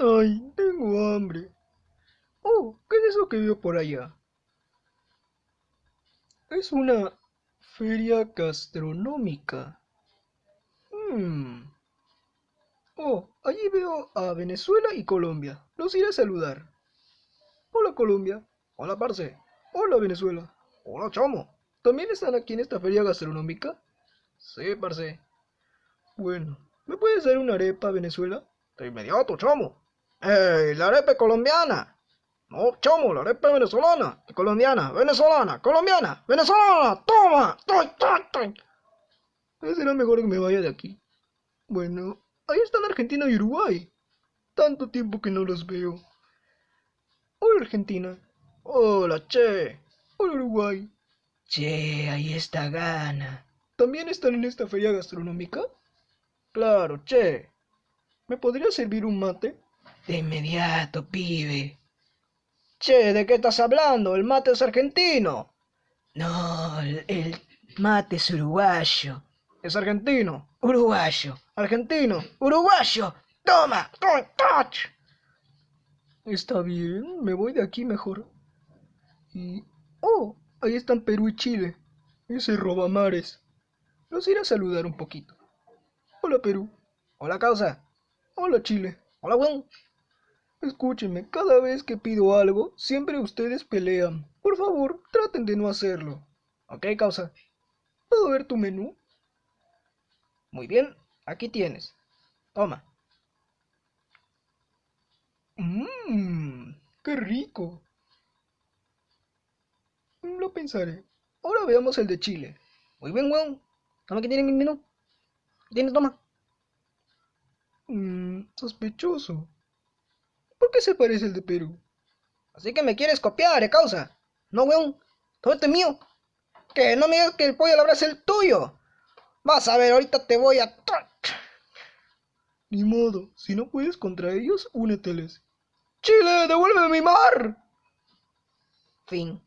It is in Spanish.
Ay, tengo hambre. Oh, ¿qué es eso que veo por allá? Es una feria gastronómica. Hmm. Oh, allí veo a Venezuela y Colombia. Los iré a saludar. Hola Colombia. Hola Parce. Hola Venezuela. Hola Chamo. ¿También están aquí en esta feria gastronómica? Sí, Parce. Bueno, ¿me puedes dar una arepa Venezuela? De inmediato, Chamo. ¡Ey, la arepa colombiana! No, chamo, la arepa venezolana, colombiana, venezolana, colombiana, venezolana, toma, ¡Toy, toy, toy! Será mejor que me vaya de aquí. Bueno, ahí están Argentina y Uruguay. Tanto tiempo que no los veo. Hola Argentina. Hola, che. Hola Uruguay. Che, ahí está Gana. ¿También están en esta feria gastronómica? Claro, che. ¿Me podría servir un mate? De inmediato, pibe. Che, ¿de qué estás hablando? El mate es argentino. No, el, mate es uruguayo. Es argentino. Uruguayo. Argentino. Uruguayo. Toma. Touch. Está bien, me voy de aquí mejor. Y... Oh, ahí están Perú y Chile. Ese robamares. Los iré a saludar un poquito. Hola Perú. Hola causa. Hola Chile. Hola Juan. Escúchenme, cada vez que pido algo, siempre ustedes pelean. Por favor, traten de no hacerlo. Ok, causa. ¿Puedo ver tu menú? Muy bien, aquí tienes. Toma. Mmm, qué rico. Lo pensaré. Ahora veamos el de Chile. Muy bien, weón. Toma que tiene mi menú. ¿Tienes? Toma. Mmm, sospechoso. ¿Por qué se parece el de Perú? Así que me quieres copiar, ¿eh, causa? No, weón. Todo este es mío. Que no me digas que el pollo la es el tuyo. Vas a ver, ahorita te voy a... Ni modo, si no puedes contra ellos, úneteles. ¡Chile, devuélveme mi mar! Fin.